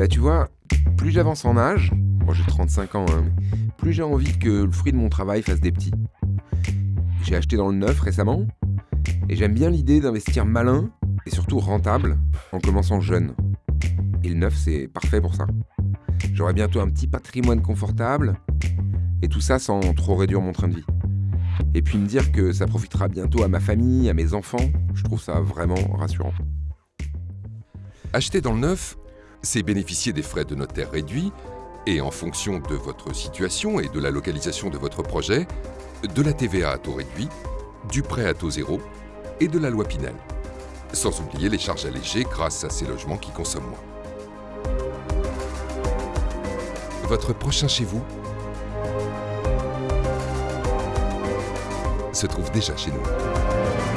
Bah tu vois, plus j'avance en âge, moi j'ai 35 ans, hein, plus j'ai envie que le fruit de mon travail fasse des petits. J'ai acheté dans le neuf récemment, et j'aime bien l'idée d'investir malin et surtout rentable en commençant jeune. Et le neuf, c'est parfait pour ça. J'aurai bientôt un petit patrimoine confortable, et tout ça sans trop réduire mon train de vie. Et puis me dire que ça profitera bientôt à ma famille, à mes enfants, je trouve ça vraiment rassurant. Acheter dans le neuf, c'est bénéficier des frais de notaire réduits et en fonction de votre situation et de la localisation de votre projet, de la TVA à taux réduit, du prêt à taux zéro et de la loi Pinel. Sans oublier les charges allégées grâce à ces logements qui consomment moins. Votre prochain chez vous se trouve déjà chez nous.